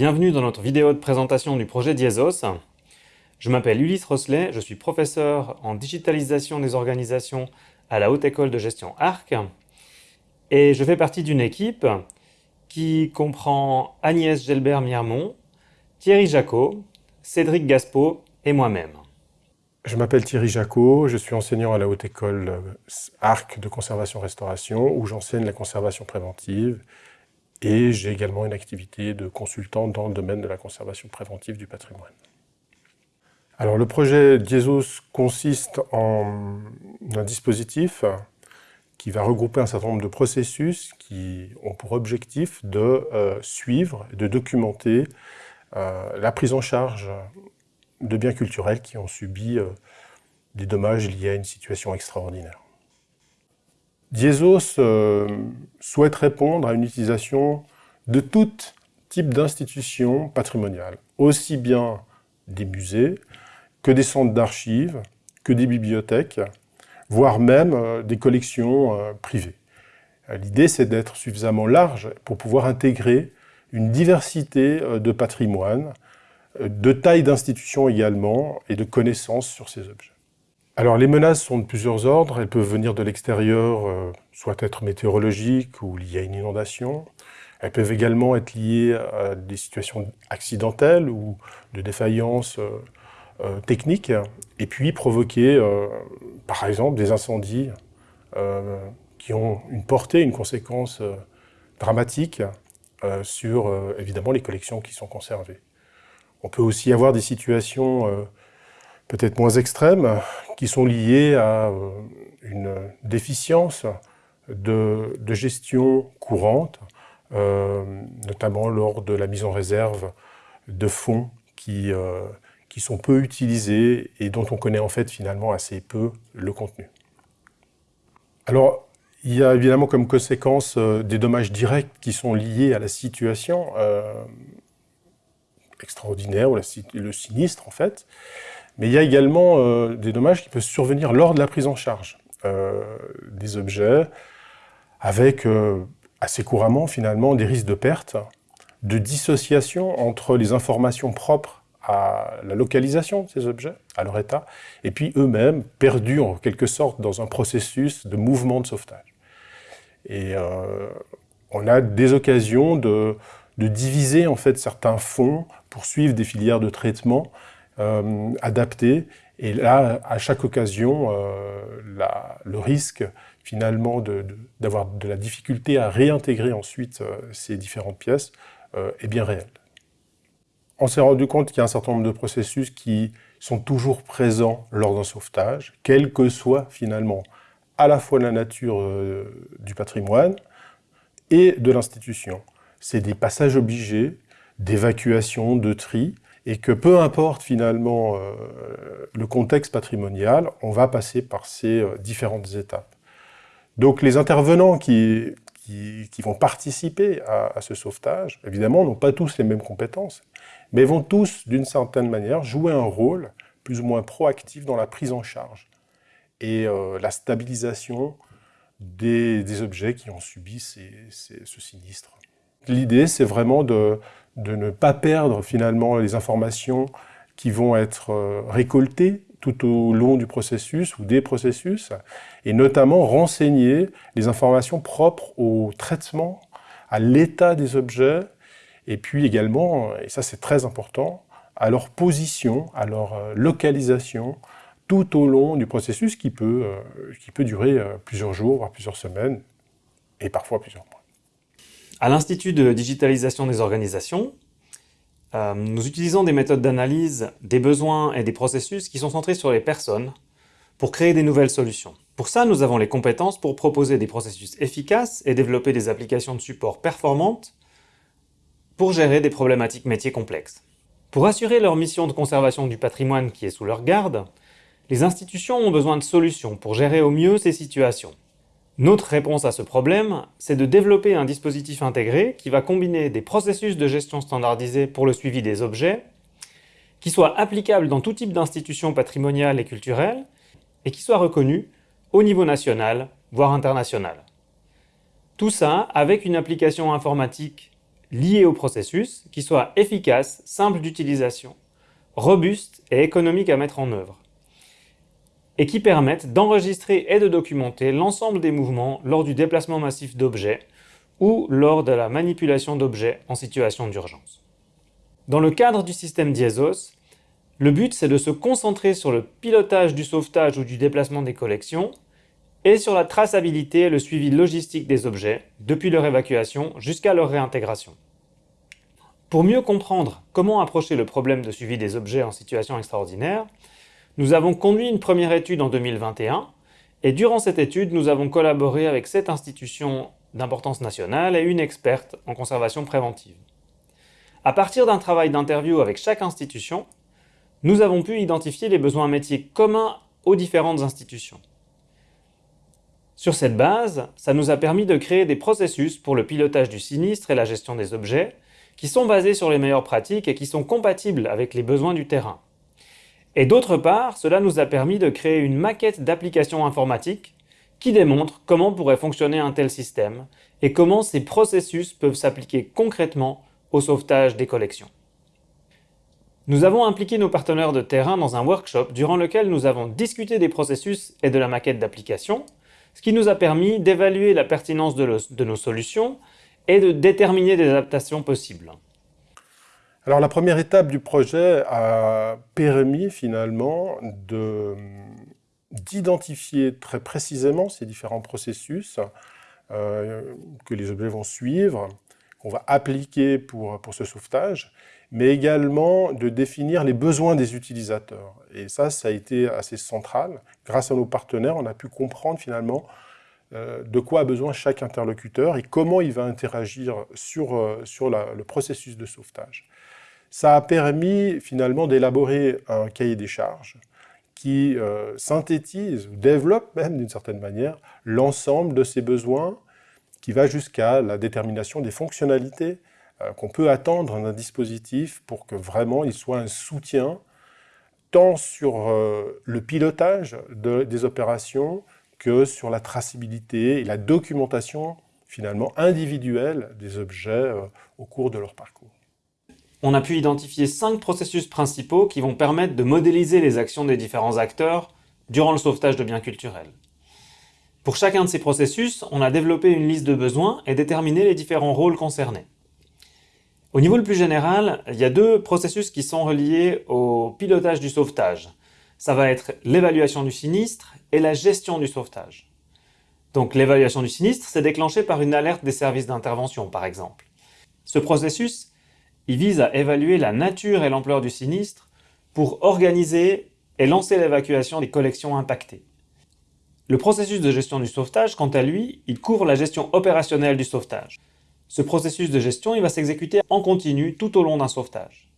Bienvenue dans notre vidéo de présentation du projet Diezos. Je m'appelle Ulysse Rosselet, je suis professeur en digitalisation des organisations à la Haute École de Gestion ARC et je fais partie d'une équipe qui comprend Agnès Gelbert-Miermont, Thierry Jacot, Cédric Gaspo et moi-même. Je m'appelle Thierry Jacot, je suis enseignant à la Haute École ARC de conservation-restauration où j'enseigne la conservation préventive et j'ai également une activité de consultant dans le domaine de la conservation préventive du patrimoine. Alors le projet Diesos consiste en un dispositif qui va regrouper un certain nombre de processus qui ont pour objectif de euh, suivre et de documenter euh, la prise en charge de biens culturels qui ont subi euh, des dommages liés à une situation extraordinaire. Diesos euh, souhaite répondre à une utilisation de tout type d'institutions patrimoniales, aussi bien des musées que des centres d'archives, que des bibliothèques, voire même euh, des collections euh, privées. L'idée, c'est d'être suffisamment large pour pouvoir intégrer une diversité de patrimoine, de taille d'institutions également, et de connaissances sur ces objets. Alors les menaces sont de plusieurs ordres, elles peuvent venir de l'extérieur, euh, soit être météorologiques ou liées à une inondation. Elles peuvent également être liées à des situations accidentelles ou de défaillance euh, euh, technique, et puis provoquer par exemple des incendies qui ont une portée, une conséquence dramatique sur évidemment les collections qui sont conservées. On peut aussi avoir des situations peut-être moins extrêmes, qui sont liées à euh, une déficience de, gestion courante, euh, notamment lors de la mise en réserve de fonds qui, euh, qui sont peu utilisés et dont on connaît en fait finalement assez peu le contenu. Alors, il y a évidemment comme conséquence des dommages directs qui sont liés à la situation extraordinaire, ou le sinistre en fait, mais il y a également euh, des dommages qui peuvent survenir lors de la prise en charge euh, des objets, avec euh, assez couramment finalement des risques de perte, de dissociation entre les informations propres à la localisation de ces objets, à leur état, et puis eux-mêmes perdus en quelque sorte dans un processus de mouvement de sauvetage. Et on a des occasions de, de, diviser en fait certains fonds pour suivre des filières de traitement euh, adapté. Et là, à chaque occasion, euh, le risque finalement d'avoir de, la difficulté à réintégrer ensuite euh, ces différentes pièces est bien réel. On s'est rendu compte qu'il y a un certain nombre de processus qui sont toujours présents lors d'un sauvetage, quelle que soit finalement à la fois la nature du patrimoine et de l'institution. C'est des passages obligés, d'évacuation, de tri, et que peu importe finalement euh, le contexte patrimonial, on va passer par ces euh, différentes étapes. Donc les intervenants qui, qui, vont participer à, ce sauvetage, évidemment, n'ont pas tous les mêmes compétences, mais vont tous, d'une certaine manière, jouer un rôle plus ou moins proactif dans la prise en charge et euh, la stabilisation des, objets qui ont subi ce sinistre. L'idée, c'est vraiment de, ne pas perdre finalement les informations qui vont être euh, récoltées tout au long du processus ou des processus, et notamment renseigner les informations propres au traitement, à l'état des objets, et puis également, et ça c'est très important, à leur position, à leur euh, localisation, tout au long du processus qui peut, euh, qui peut durer plusieurs jours, voire plusieurs semaines, et parfois plusieurs mois. À l'Institut de digitalisation des organisations, euh, nous utilisons des méthodes d'analyse des besoins et des processus qui sont centrés sur les personnes pour créer des nouvelles solutions. Pour ça, nous avons les compétences pour proposer des processus efficaces et développer des applications de support performantes pour gérer des problématiques métiers complexes. Pour assurer leur mission de conservation du patrimoine qui est sous leur garde, les institutions ont besoin de solutions pour gérer au mieux ces situations. Notre réponse à ce problème, c'est de développer un dispositif intégré qui va combiner des processus de gestion standardisés pour le suivi des objets, qui soit applicable dans tout type d'institution patrimoniale et culturelle, et qui soit reconnu au niveau national, voire international. Tout ça avec une application informatique liés au processus qui soient efficaces, simples d'utilisation, robustes et économiques à mettre en œuvre, et qui permettent d'enregistrer et de documenter l'ensemble des mouvements lors du déplacement massif d'objets ou lors de la manipulation d'objets en situation d'urgence. Dans le cadre du système DIESOS, le but c'est de se concentrer sur le pilotage du sauvetage ou du déplacement des collections et sur la traçabilité et le suivi logistique des objets, depuis leur évacuation jusqu'à leur réintégration. Pour mieux comprendre comment approcher le problème de suivi des objets en situation extraordinaire, nous avons conduit une première étude en 2021, et durant cette étude, nous avons collaboré avec sept institutions d'importance nationale et une experte en conservation préventive. À partir d'un travail d'interview avec chaque institution, nous avons pu identifier les besoins métiers communs aux différentes institutions. Sur cette base, ça nous a permis de créer des processus pour le pilotage du sinistre et la gestion des objets, qui sont basés sur les meilleures pratiques et qui sont compatibles avec les besoins du terrain. Et d'autre part, cela nous a permis de créer une maquette d'application informatique qui démontre comment pourrait fonctionner un tel système et comment ces processus peuvent s'appliquer concrètement au sauvetage des collections. Nous avons impliqué nos partenaires de terrain dans un workshop durant lequel nous avons discuté des processus et de la maquette d'application, ce qui nous a permis d'évaluer la pertinence de, de, nos solutions et de déterminer des adaptations possibles. Alors la première étape du projet a permis finalement d'identifier très précisément ces différents processus euh, que les objets vont suivre, qu'on va appliquer pour, pour ce sauvetage, mais également de définir les besoins des utilisateurs. Et ça, ça a été assez central. Grâce à nos partenaires, on a pu comprendre finalement euh, de quoi a besoin chaque interlocuteur et comment il va interagir sur, euh, sur le processus de sauvetage. Ça a permis finalement d'élaborer un cahier des charges qui euh, synthétise ou développe même d'une certaine manière l'ensemble de ces besoins qui va jusqu'à la détermination des fonctionnalités euh, qu'on peut attendre d'un dispositif pour que vraiment il soit un soutien tant sur euh, le pilotage des opérations que sur la traçabilité et la documentation finalement individuelle des objets au cours de leur parcours on a pu identifier cinq processus principaux qui vont permettre de modéliser les actions des différents acteurs durant le sauvetage de biens culturels. Pour chacun de ces processus, on a développé une liste de besoins et déterminé les différents rôles concernés. Au niveau le plus général, il y a deux processus qui sont reliés au pilotage du sauvetage. Ça va être l'évaluation du sinistre et la gestion du sauvetage. Donc l'évaluation du sinistre, c'est déclenché par une alerte des services d'intervention, par exemple. Ce processus il vise à évaluer la nature et l'ampleur du sinistre pour organiser et lancer l'évacuation des collections impactées. Le processus de gestion du sauvetage, quant à lui, il couvre la gestion opérationnelle du sauvetage. Ce processus de gestion va s'exécuter en continu tout au long d'un sauvetage.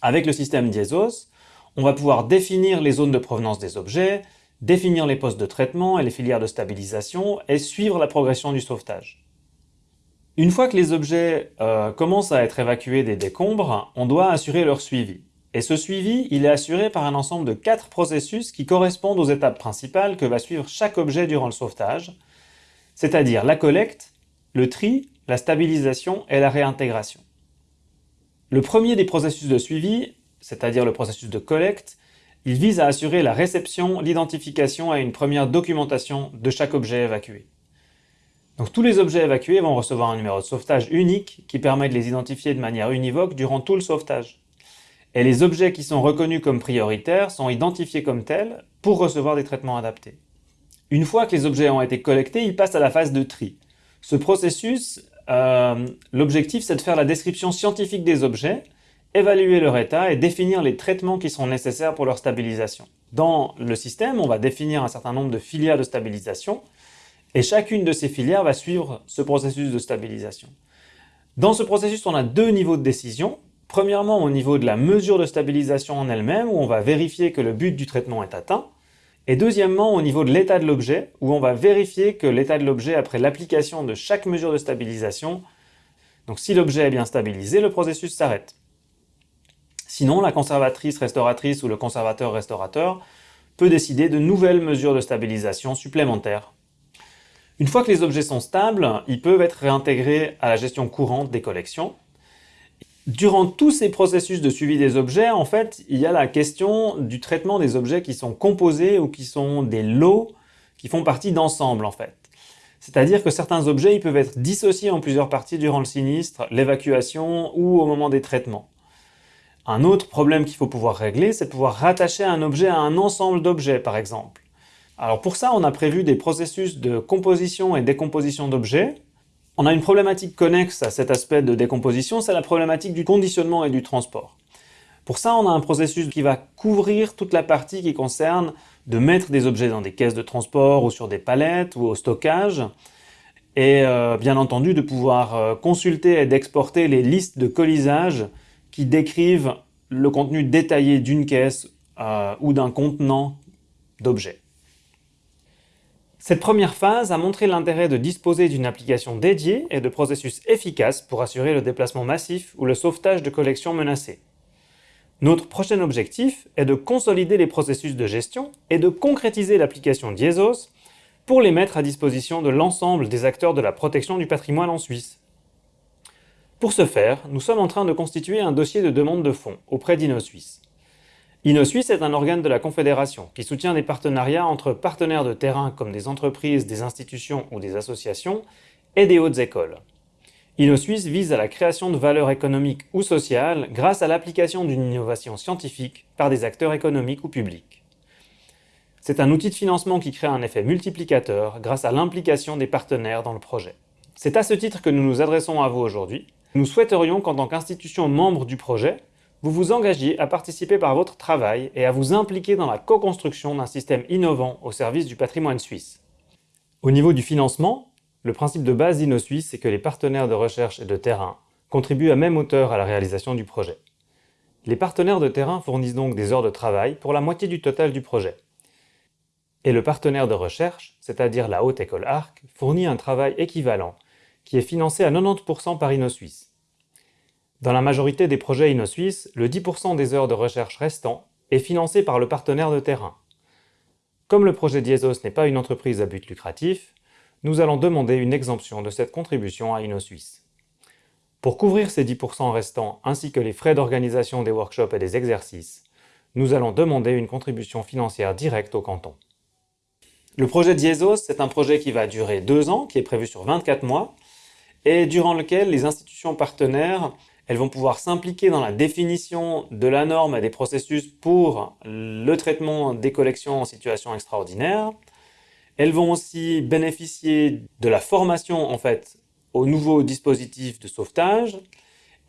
Avec le système DIESOS, on va pouvoir définir les zones de provenance des objets, définir les postes de traitement et les filières de stabilisation et suivre la progression du sauvetage. Une fois que les objets euh, commencent à être évacués des décombres, on doit assurer leur suivi. Et ce suivi, il est assuré par un ensemble de quatre processus qui correspondent aux étapes principales que va suivre chaque objet durant le sauvetage, c'est-à-dire la collecte, le tri, la stabilisation et la réintégration. Le premier des processus de suivi, c'est-à-dire le processus de collecte, il vise à assurer la réception, l'identification et une première documentation de chaque objet évacué. Donc tous les objets évacués vont recevoir un numéro de sauvetage unique qui permet de les identifier de manière univoque durant tout le sauvetage. Et les objets qui sont reconnus comme prioritaires sont identifiés comme tels pour recevoir des traitements adaptés. Une fois que les objets ont été collectés, ils passent à la phase de tri. Ce processus, euh, l'objectif c'est de faire la description scientifique des objets, évaluer leur état et définir les traitements qui sont nécessaires pour leur stabilisation. Dans le système, on va définir un certain nombre de filières de stabilisation et chacune de ces filières va suivre ce processus de stabilisation. Dans ce processus, on a deux niveaux de décision. Premièrement, au niveau de la mesure de stabilisation en elle-même, où on va vérifier que le but du traitement est atteint. Et deuxièmement, au niveau de l'état de l'objet, où on va vérifier que l'état de l'objet après l'application de chaque mesure de stabilisation, donc si l'objet est bien stabilisé, le processus s'arrête. Sinon, la conservatrice restauratrice ou le conservateur restaurateur peut décider de nouvelles mesures de stabilisation supplémentaires une fois que les objets sont stables, ils peuvent être réintégrés à la gestion courante des collections. Durant tous ces processus de suivi des objets, en fait, il y a la question du traitement des objets qui sont composés ou qui sont des lots qui font partie d'ensemble, en fait. C'est-à-dire que certains objets ils peuvent être dissociés en plusieurs parties durant le sinistre, l'évacuation ou au moment des traitements. Un autre problème qu'il faut pouvoir régler, c'est de pouvoir rattacher un objet à un ensemble d'objets, par exemple. Alors pour ça, on a prévu des processus de composition et décomposition d'objets. On a une problématique connexe à cet aspect de décomposition, c'est la problématique du conditionnement et du transport. Pour ça, on a un processus qui va couvrir toute la partie qui concerne de mettre des objets dans des caisses de transport ou sur des palettes ou au stockage, et euh, bien entendu de pouvoir euh, consulter et d'exporter les listes de colisage qui décrivent le contenu détaillé d'une caisse euh, ou d'un contenant d'objets. Cette première phase a montré l'intérêt de disposer d'une application dédiée et de processus efficaces pour assurer le déplacement massif ou le sauvetage de collections menacées. Notre prochain objectif est de consolider les processus de gestion et de concrétiser l'application Diesos pour les mettre à disposition de l'ensemble des acteurs de la protection du patrimoine en Suisse. Pour ce faire, nous sommes en train de constituer un dossier de demande de fonds auprès d'InnoSuisse. InnoSuisse est un organe de la Confédération qui soutient des partenariats entre partenaires de terrain comme des entreprises, des institutions ou des associations et des hautes écoles. InnoSuisse vise à la création de valeur économique ou sociale grâce à l'application d'une innovation scientifique par des acteurs économiques ou publics. C'est un outil de financement qui crée un effet multiplicateur grâce à l'implication des partenaires dans le projet. C'est à ce titre que nous nous adressons à vous aujourd'hui. Nous souhaiterions qu'en tant qu'institution membre du projet, vous vous engagiez à participer par votre travail et à vous impliquer dans la co-construction d'un système innovant au service du patrimoine suisse. Au niveau du financement, le principe de base d'InnoSuisse, c'est que les partenaires de recherche et de terrain contribuent à même hauteur à la réalisation du projet. Les partenaires de terrain fournissent donc des heures de travail pour la moitié du total du projet. Et le partenaire de recherche, c'est-à-dire la Haute École ARC, fournit un travail équivalent, qui est financé à 90% par InnoSuisse. Dans la majorité des projets InnoSuisse, le 10% des heures de recherche restant est financé par le partenaire de terrain. Comme le projet Diesos n'est pas une entreprise à but lucratif, nous allons demander une exemption de cette contribution à InnoSuisse. Pour couvrir ces 10% restants ainsi que les frais d'organisation des workshops et des exercices, nous allons demander une contribution financière directe au canton. Le projet Diesos, c'est un projet qui va durer deux ans, qui est prévu sur 24 mois, et durant lequel les institutions partenaires elles vont pouvoir s'impliquer dans la définition de la norme et des processus pour le traitement des collections en situation extraordinaire, elles vont aussi bénéficier de la formation en fait aux nouveaux dispositifs de sauvetage.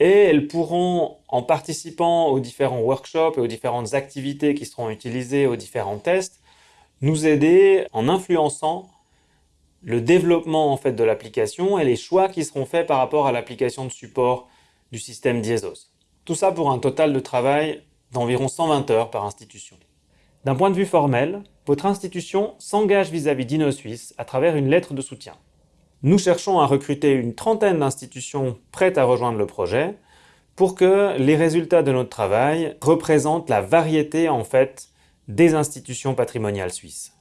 Et elles pourront, en participant aux différents workshops et aux différentes activités qui seront utilisées aux différents tests, nous aider en influençant le développement en fait de l'application et les choix qui seront faits par rapport à l'application de support du système Diesos. Tout ça pour un total de travail d'environ 120 heures par institution. D'un point de vue formel, votre institution s'engage vis-à-vis d'InnoSuisse à travers une lettre de soutien. Nous cherchons à recruter une trentaine d'institutions prêtes à rejoindre le projet pour que les résultats de notre travail représentent la variété en fait des institutions patrimoniales suisses.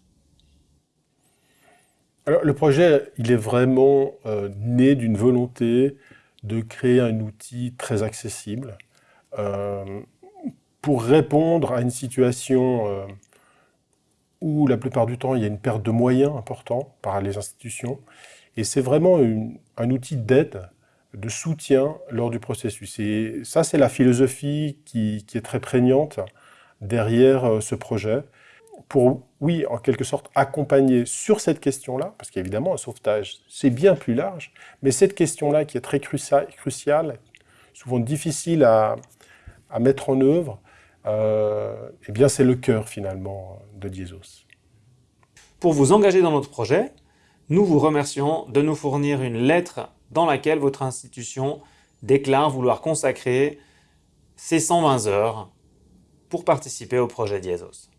Alors, le projet, il est vraiment euh, né d'une volonté de créer un outil très accessible euh, pour répondre à une situation euh, où la plupart du temps il y a une perte de moyens importants par les institutions. Et c'est vraiment un outil d'aide, de soutien lors du processus. Et ça, c'est la philosophie qui, est très prégnante derrière euh, ce projet. Pour, oui, en quelque sorte, accompagner sur cette question-là, parce qu'évidemment, un sauvetage, c'est bien plus large, mais cette question-là qui est très cruciale, souvent difficile à, mettre en œuvre, euh, eh bien c'est le cœur finalement de Diesos. Pour vous engager dans notre projet, nous vous remercions de nous fournir une lettre dans laquelle votre institution déclare vouloir consacrer ses 120 heures pour participer au projet Diesos.